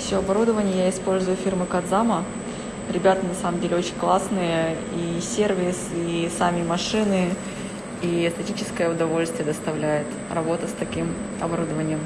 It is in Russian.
Все оборудование я использую фирмы Кадзама. Ребята на самом деле очень классные. И сервис, и сами машины, и эстетическое удовольствие доставляет работа с таким оборудованием.